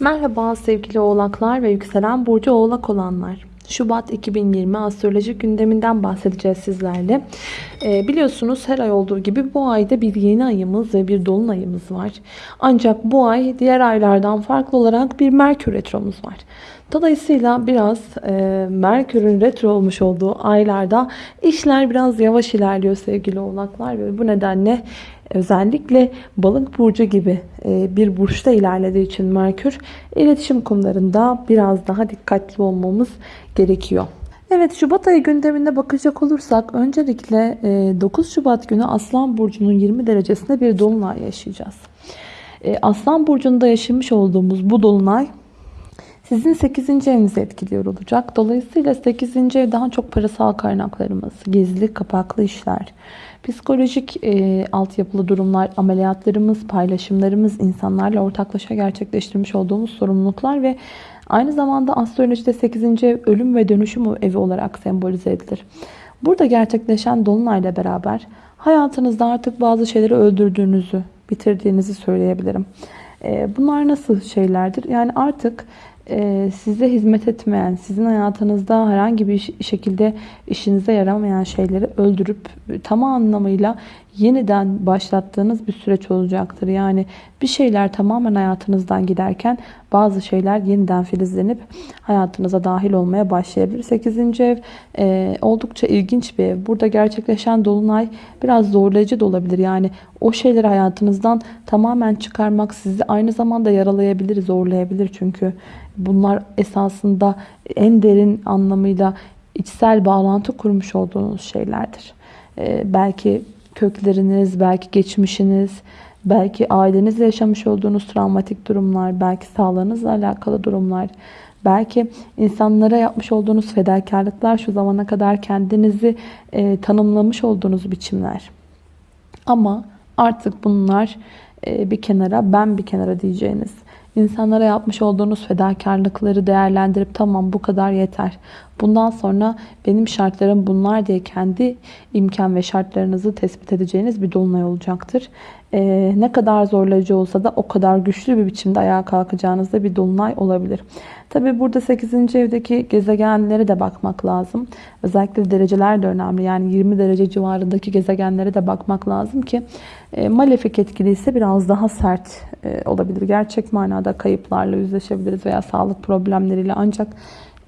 Merhaba sevgili oğlaklar ve yükselen burcu oğlak olanlar. Şubat 2020 astrolojik gündeminden bahsedeceğiz sizlerle. Ee, biliyorsunuz her ay olduğu gibi bu ayda bir yeni ayımız ve bir dolunayımız var. Ancak bu ay diğer aylardan farklı olarak bir Merkür retromuz var. Dolayısıyla biraz e, Merkür'ün retro olmuş olduğu aylarda işler biraz yavaş ilerliyor sevgili oğlaklar. Ve bu nedenle özellikle balık burcu gibi e, bir burçta ilerlediği için Merkür iletişim konularında biraz daha dikkatli olmamız gerekiyor. Evet Şubat ayı gündemine bakacak olursak öncelikle 9 e, Şubat günü Aslan Burcu'nun 20 derecesinde bir dolunay yaşayacağız. E, Aslan Burcu'nda yaşamış olduğumuz bu dolunay sizin 8. evinizi etkiliyor olacak. Dolayısıyla 8. ev daha çok parasal kaynaklarımız, gizli kapaklı işler, psikolojik e, altyapılı durumlar, ameliyatlarımız, paylaşımlarımız, insanlarla ortaklaşa gerçekleştirmiş olduğumuz sorumluluklar ve aynı zamanda astrolojide 8. ev ölüm ve dönüşüm evi olarak sembolize edilir. Burada gerçekleşen dolunayla beraber hayatınızda artık bazı şeyleri öldürdüğünüzü, bitirdiğinizi söyleyebilirim. E, bunlar nasıl şeylerdir? Yani artık e, size hizmet etmeyen, sizin hayatınızda herhangi bir şekilde işinize yaramayan şeyleri öldürüp tam anlamıyla yeniden başlattığınız bir süreç olacaktır. Yani bir şeyler tamamen hayatınızdan giderken bazı şeyler yeniden filizlenip hayatınıza dahil olmaya başlayabilir. 8. ev e, oldukça ilginç bir ev. Burada gerçekleşen dolunay biraz zorlayıcı da olabilir. Yani o şeyleri hayatınızdan tamamen çıkarmak sizi aynı zamanda yaralayabilir, zorlayabilir. Çünkü bunlar esasında en derin anlamıyla içsel bağlantı kurmuş olduğunuz şeylerdir. Ee, belki kökleriniz, belki geçmişiniz, belki ailenizle yaşamış olduğunuz travmatik durumlar, belki sağlığınızla alakalı durumlar, belki insanlara yapmış olduğunuz fedakarlıklar, şu zamana kadar kendinizi e, tanımlamış olduğunuz biçimler. Ama artık bunlar e, bir kenara, ben bir kenara diyeceğiniz insanlara yapmış olduğunuz fedakarlıkları değerlendirip tamam bu kadar yeter. Bundan sonra benim şartlarım bunlar diye kendi imkan ve şartlarınızı tespit edeceğiniz bir dolunay olacaktır. Ee, ne kadar zorlayıcı olsa da o kadar güçlü bir biçimde ayağa kalkacağınız da bir dolunay olabilir. Tabi burada 8. evdeki gezegenlere de bakmak lazım. Özellikle dereceler de önemli. Yani 20 derece civarındaki gezegenlere de bakmak lazım ki e, malefik etkili ise biraz daha sert e, olabilir. Gerçek manada kayıplarla yüzleşebiliriz veya sağlık problemleriyle ancak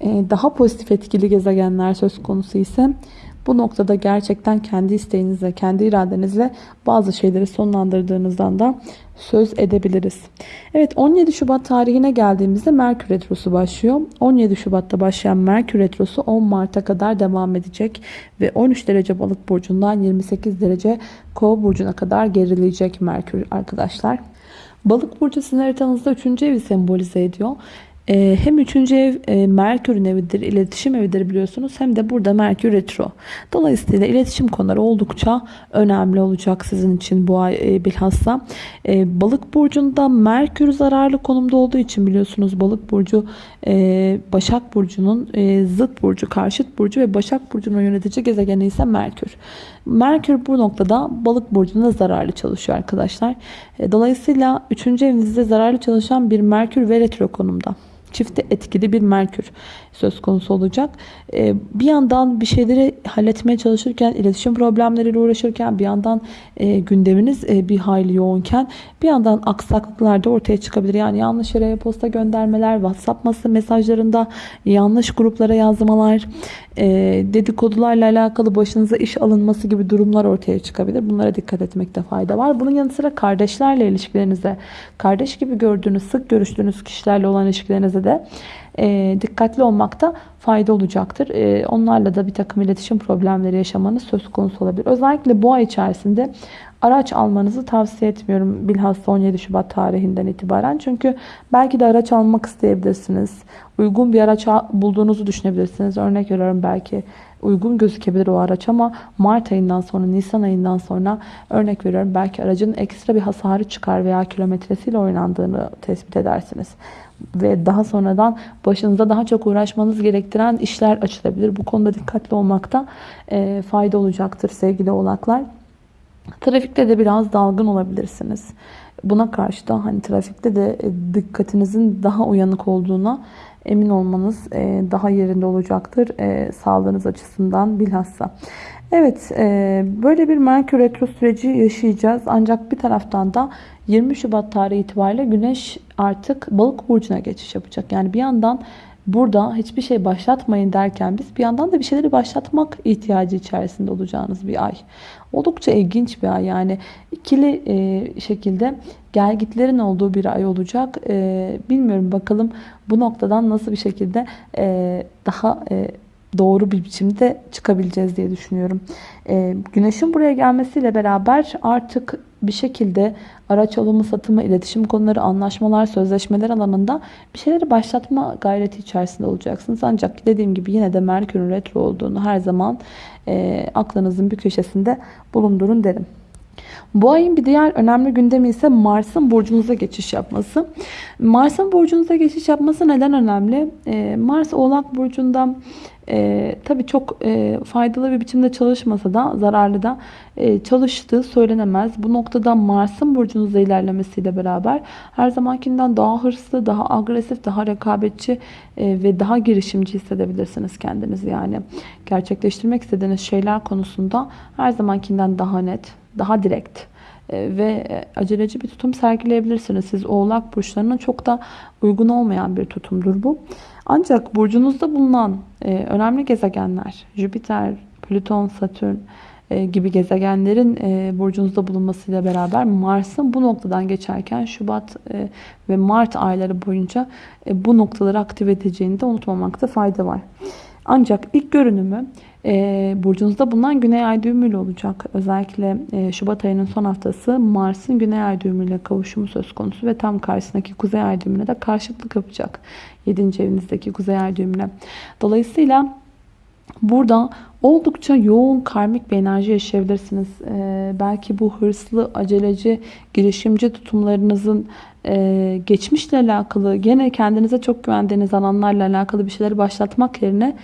daha pozitif etkili gezegenler söz konusu ise bu noktada gerçekten kendi isteğinizle, kendi iradenizle bazı şeyleri sonlandırdığınızdan da söz edebiliriz. Evet 17 Şubat tarihine geldiğimizde Merkür Retrosu başlıyor. 17 Şubat'ta başlayan Merkür Retrosu 10 Mart'a kadar devam edecek. Ve 13 derece balık burcundan 28 derece kova burcuna kadar gerileyecek Merkür arkadaşlar. Balık burcu sizin haritanızda 3. evi sembolize ediyor. Ee, hem üçüncü ev e, Merkür'ün evidir, iletişim evidir biliyorsunuz. Hem de burada Merkür Retro. Dolayısıyla iletişim konuları oldukça önemli olacak sizin için bu ay e, bilhassa. E, balık burcunda Merkür zararlı konumda olduğu için biliyorsunuz Balık burcu Başak burcunun zıt burcu, karşıt burcu ve Başak burcunun yönetici gezegeni ise Merkür. Merkür bu noktada Balık burcunda zararlı çalışıyor arkadaşlar. Dolayısıyla 3. evinizde zararlı çalışan bir Merkür ve retro konumda çifte etkili bir Merkür söz konusu olacak. Ee, bir yandan bir şeyleri halletmeye çalışırken, iletişim problemleriyle uğraşırken, bir yandan e, gündeminiz e, bir hayli yoğunken bir yandan aksaklıklar da ortaya çıkabilir. Yani yanlış yere posta göndermeler, WhatsApp mesajlarında yanlış gruplara yazmalar, e, dedikodularla alakalı başınıza iş alınması gibi durumlar ortaya çıkabilir. Bunlara dikkat etmekte fayda var. Bunun yanı sıra kardeşlerle ilişkilerinize, kardeş gibi gördüğünüz, sık görüştüğünüz kişilerle olan ilişkilerinize de e, dikkatli olmakta fayda olacaktır. E, onlarla da bir takım iletişim problemleri yaşamanız söz konusu olabilir. Özellikle bu ay içerisinde araç almanızı tavsiye etmiyorum. Bilhassa 17 Şubat tarihinden itibaren. Çünkü belki de araç almak isteyebilirsiniz. Uygun bir araç bulduğunuzu düşünebilirsiniz. Örnek veriyorum belki uygun gözükebilir o araç ama Mart ayından sonra Nisan ayından sonra örnek veriyorum belki aracın ekstra bir hasarı çıkar veya kilometresiyle oynandığını tespit edersiniz ve daha sonradan başınıza daha çok uğraşmanız gerektiren işler açılabilir. Bu konuda dikkatli olmakta e, fayda olacaktır sevgili oğlaklar. Trafikte de biraz dalgın olabilirsiniz. Buna karşı da hani trafikte de e, dikkatinizin daha uyanık olduğuna emin olmanız e, daha yerinde olacaktır. Sağlığınız açısından bilhassa. Evet böyle bir Merkür Retro süreci yaşayacağız. Ancak bir taraftan da 20 Şubat tarihi itibariyle Güneş artık balık burcuna geçiş yapacak. Yani bir yandan burada hiçbir şey başlatmayın derken biz bir yandan da bir şeyleri başlatmak ihtiyacı içerisinde olacağınız bir ay. Oldukça ilginç bir ay yani ikili e, şekilde gelgitlerin olduğu bir ay olacak. E, bilmiyorum bakalım bu noktadan nasıl bir şekilde e, daha doğru bir biçimde çıkabileceğiz diye düşünüyorum. Güneşin buraya gelmesiyle beraber artık bir şekilde araç alımı, satımı, iletişim konuları, anlaşmalar, sözleşmeler alanında bir şeyleri başlatma gayreti içerisinde olacaksınız. Ancak dediğim gibi yine de Merkür'ün retro olduğunu her zaman e, aklınızın bir köşesinde bulundurun derim. Bu ayın bir diğer önemli gündemi ise Mars'ın burcunuza geçiş yapması. Mars'ın burcunuza geçiş yapması neden önemli? Ee, Mars Oğlak Burcu'nda e, tabii çok e, faydalı bir biçimde çalışmasa da zararlı da e, çalıştığı söylenemez. Bu noktada Mars'ın burcunuzda ilerlemesiyle beraber her zamankinden daha hırslı, daha agresif, daha rekabetçi e, ve daha girişimci hissedebilirsiniz kendinizi. Yani gerçekleştirmek istediğiniz şeyler konusunda her zamankinden daha net, daha direkt e, ve e, aceleci bir tutum sergileyebilirsiniz. Siz oğlak burçlarına çok da uygun olmayan bir tutumdur bu. Ancak burcunuzda bulunan e, önemli gezegenler Jüpiter, Plüton, Satürn gibi gezegenlerin burcunuzda bulunmasıyla beraber Mars'ın bu noktadan geçerken Şubat ve Mart ayları boyunca bu noktaları aktive edeceğini de unutmamakta fayda var. Ancak ilk görünümü e, burcunuzda bulunan Güney Ay düğümüyle olacak. Özellikle e, Şubat ayının son haftası Mars'ın Güney Ay düğümüyle kavuşumu söz konusu ve tam karşısındaki Kuzey Ay düğümüne de karşıtlık yapacak. 7. evinizdeki Kuzey Ay düğümüne. Dolayısıyla burada oldukça yoğun karmik bir enerji yaşayabilirsiniz. E, belki bu hırslı, aceleci, girişimci tutumlarınızın e, geçmişle alakalı, gene kendinize çok güvendiğiniz alanlarla alakalı bir şeyleri başlatmak yerine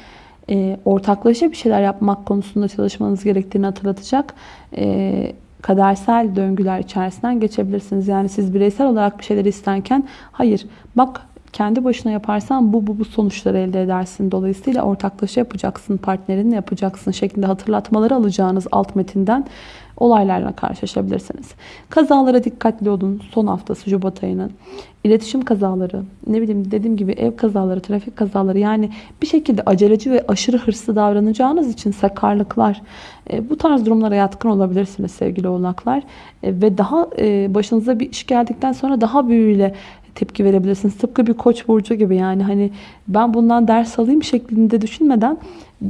e, ortaklaşa bir şeyler yapmak konusunda çalışmanız gerektiğini hatırlatacak e, kadersel döngüler içerisinden geçebilirsiniz. Yani siz bireysel olarak bir şeyler isterken hayır bak kendi başına yaparsan bu bu bu sonuçları elde edersin. Dolayısıyla ortaklaşa yapacaksın, partnerinle yapacaksın şeklinde hatırlatmaları alacağınız alt metinden olaylarla karşılaşabilirsiniz. Kazalara dikkatli olun. Son haftası Şubat ayının. İletişim kazaları, ne bileyim dediğim gibi ev kazaları, trafik kazaları yani bir şekilde aceleci ve aşırı hırslı davranacağınız için sakarlıklar e, bu tarz durumlara yatkın olabilirsiniz sevgili oğlaklar. E, ve daha e, başınıza bir iş geldikten sonra daha büyüğüyle tepki verebilirsiniz. Tıpkı bir koç burcu gibi yani hani ben bundan ders alayım şeklinde düşünmeden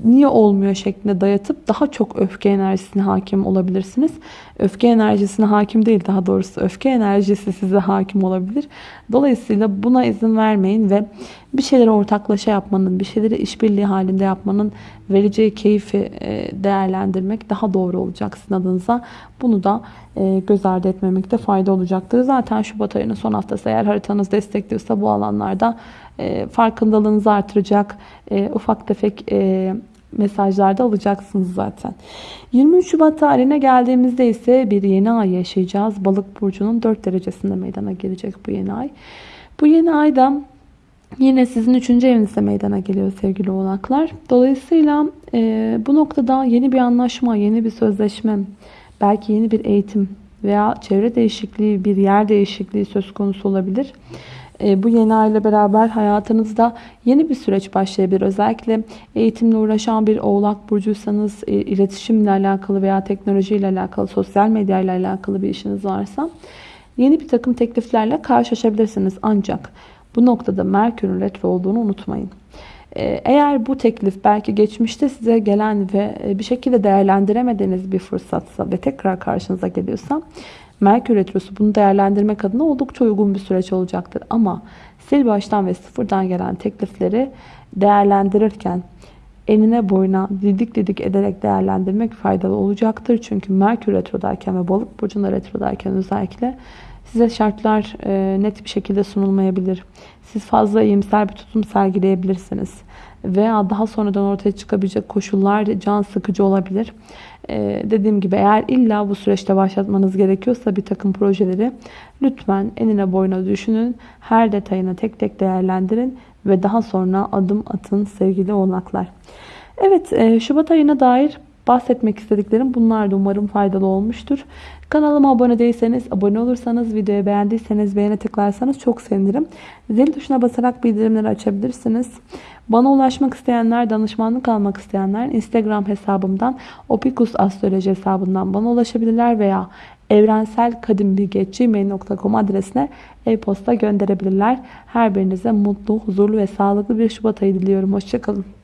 niye olmuyor şeklinde dayatıp daha çok öfke enerjisine hakim olabilirsiniz. Öfke enerjisine hakim değil daha doğrusu öfke enerjisi size hakim olabilir. Dolayısıyla buna izin vermeyin ve bir şeyleri ortaklaşa yapmanın, bir şeyleri işbirliği halinde yapmanın vereceği keyfi e, değerlendirmek daha doğru olacak sizin adınıza. Bunu da e, göz ardı etmemekte fayda olacaktır. Zaten Şubat ayının son haftası eğer haritanız destekliyorsa bu alanlarda e, farkındalığınızı artıracak ufak tefek mesajlarda alacaksınız zaten. 23 Şubat tarihine geldiğimizde ise bir yeni ay yaşayacağız. Balık burcunun 4 derecesinde meydana gelecek bu yeni ay. Bu yeni ayda yine sizin 3. evinizde meydana geliyor sevgili oğlaklar. Dolayısıyla e, bu noktada yeni bir anlaşma, yeni bir sözleşme, belki yeni bir eğitim veya çevre değişikliği, bir yer değişikliği söz konusu olabilir. E, bu yeni ay ile beraber hayatınızda yeni bir süreç başlayabilir. Özellikle eğitimle uğraşan bir oğlak burcuysanız, e, iletişimle alakalı veya teknolojiyle alakalı, sosyal medya ile alakalı bir işiniz varsa yeni bir takım tekliflerle karşılaşabilirsiniz. Ancak bu noktada Merkür'ün retro olduğunu unutmayın. E, eğer bu teklif belki geçmişte size gelen ve bir şekilde değerlendiremediğiniz bir fırsatsa ve tekrar karşınıza geliyorsa Merkür Retrosu bunu değerlendirmek adına oldukça uygun bir süreç olacaktır. Ama sil baştan ve sıfırdan gelen teklifleri değerlendirirken enine boyuna didik didik ederek değerlendirmek faydalı olacaktır. Çünkü Merkür Retro'dayken ve Balık Burcu'nda Retro'dayken özellikle size şartlar e, net bir şekilde sunulmayabilir. Siz fazla iyimser bir tutum sergileyebilirsiniz. Veya daha sonradan ortaya çıkabilecek koşullar can sıkıcı olabilir. Ee, dediğim gibi eğer illa bu süreçte başlatmanız gerekiyorsa bir takım projeleri lütfen enine boyuna düşünün. Her detayını tek tek değerlendirin ve daha sonra adım atın sevgili oğlaklar. Evet e, Şubat ayına dair bahsetmek istediklerim bunlar da umarım faydalı olmuştur. Kanalıma abone değilseniz, abone olursanız, videoyu beğendiyseniz beğene tıklarsanız çok sevinirim. Zil tuşuna basarak bildirimleri açabilirsiniz. Bana ulaşmak isteyenler, danışmanlık almak isteyenler Instagram hesabımdan Opikus Astroloji hesabından bana ulaşabilirler veya evrenselkadimbilgi.gmail.com adresine e-posta gönderebilirler. Her birinize mutlu, huzurlu ve sağlıklı bir Şubat ayı diliyorum. Hoşçakalın.